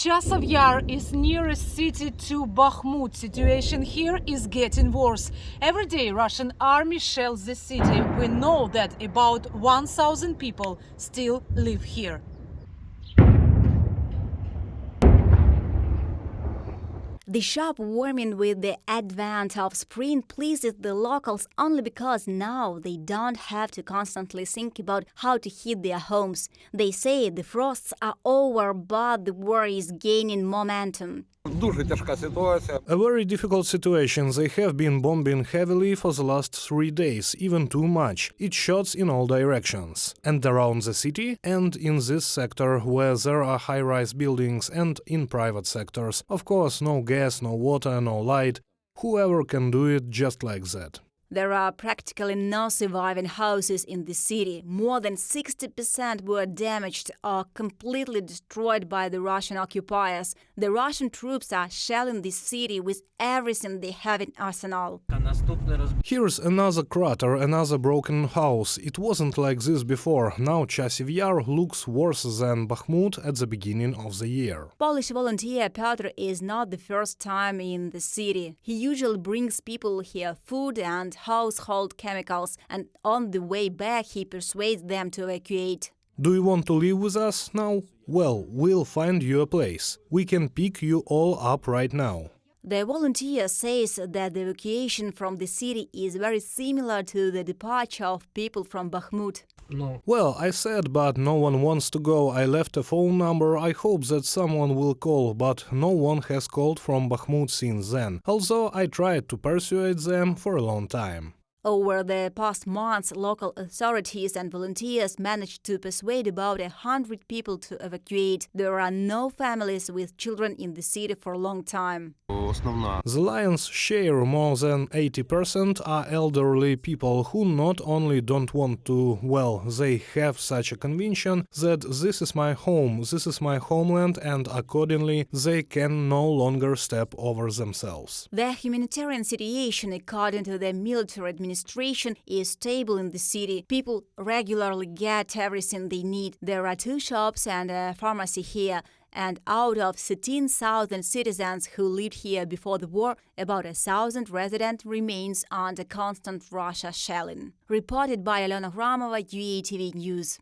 Chasov Yar is nearest city to Bakhmut. Situation here is getting worse. Every day Russian army shells the city. We know that about 1000 people still live here. The sharp warming with the advent of spring pleases the locals only because now they don't have to constantly think about how to heat their homes. They say the frosts are over, but the war is gaining momentum. A very difficult situation. They have been bombing heavily for the last three days, even too much. It shots in all directions. And around the city, and in this sector where there are high-rise buildings, and in private sectors. Of course, no gas no water, no light. Whoever can do it just like that. There are practically no surviving houses in the city. More than 60% were damaged or completely destroyed by the Russian occupiers. The Russian troops are shelling the city with everything they have in arsenal. Here's another crater, another broken house. It wasn't like this before. Now Chasiv Yar looks worse than Bakhmut at the beginning of the year. Polish volunteer Piotr is not the first time in the city. He usually brings people here food and household chemicals, and on the way back he persuades them to evacuate. Do you want to live with us now? Well, we'll find you a place. We can pick you all up right now. The volunteer says that the evacuation from the city is very similar to the departure of people from Bakhmut. Well, I said, but no one wants to go. I left a phone number. I hope that someone will call, but no one has called from Bakhmut since then. Although I tried to persuade them for a long time. Over the past months, local authorities and volunteers managed to persuade about a hundred people to evacuate. There are no families with children in the city for a long time. The lion's share, more than 80%, are elderly people who not only don't want to, well, they have such a conviction that this is my home, this is my homeland, and accordingly they can no longer step over themselves. The humanitarian situation, according to the military administration, administration, is stable in the city. People regularly get everything they need. There are two shops and a pharmacy here. And out of 13,000 citizens who lived here before the war, about a thousand resident remains under constant Russia shelling. Reported by Alena Gramova, UATV News.